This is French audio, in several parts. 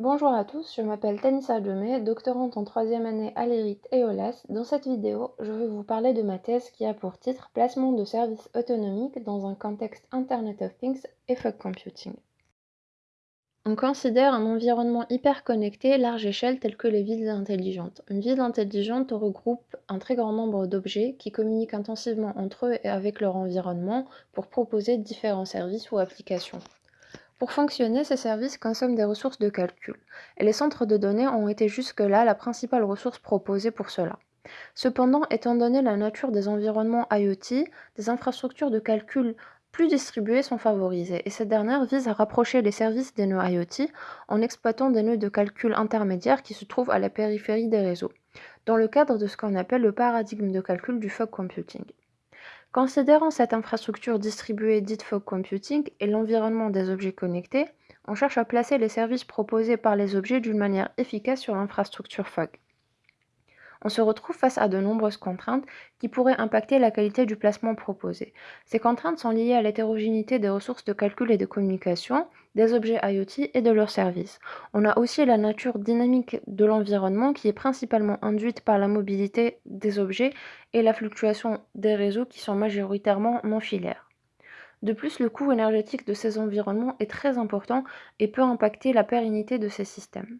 Bonjour à tous, je m'appelle Tanissa Demey, doctorante en troisième année à l'ERIT et OLAS. Dans cette vidéo, je vais vous parler de ma thèse qui a pour titre Placement de services autonomiques dans un contexte Internet of Things et Fog Computing. On considère un environnement hyper connecté large échelle tel que les villes intelligentes. Une ville intelligente regroupe un très grand nombre d'objets qui communiquent intensivement entre eux et avec leur environnement pour proposer différents services ou applications. Pour fonctionner, ces services consomment des ressources de calcul, et les centres de données ont été jusque-là la principale ressource proposée pour cela. Cependant, étant donné la nature des environnements IoT, des infrastructures de calcul plus distribuées sont favorisées, et cette dernière vise à rapprocher les services des nœuds IoT en exploitant des nœuds de calcul intermédiaires qui se trouvent à la périphérie des réseaux, dans le cadre de ce qu'on appelle le paradigme de calcul du fog computing. Considérant cette infrastructure distribuée dite fog computing et l'environnement des objets connectés, on cherche à placer les services proposés par les objets d'une manière efficace sur l'infrastructure fog on se retrouve face à de nombreuses contraintes qui pourraient impacter la qualité du placement proposé. Ces contraintes sont liées à l'hétérogénéité des ressources de calcul et de communication, des objets IoT et de leurs services. On a aussi la nature dynamique de l'environnement qui est principalement induite par la mobilité des objets et la fluctuation des réseaux qui sont majoritairement non filaires. De plus, le coût énergétique de ces environnements est très important et peut impacter la pérennité de ces systèmes.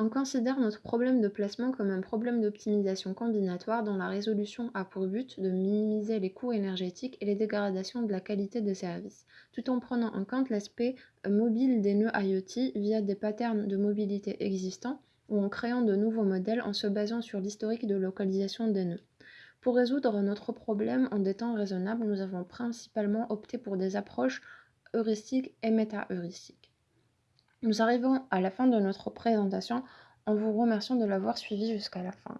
On considère notre problème de placement comme un problème d'optimisation combinatoire dont la résolution a pour but de minimiser les coûts énergétiques et les dégradations de la qualité des services, tout en prenant en compte l'aspect mobile des nœuds IoT via des patterns de mobilité existants ou en créant de nouveaux modèles en se basant sur l'historique de localisation des nœuds. Pour résoudre notre problème en des temps raisonnables, nous avons principalement opté pour des approches heuristiques et méta-heuristiques. Nous arrivons à la fin de notre présentation en vous remerciant de l'avoir suivi jusqu'à la fin.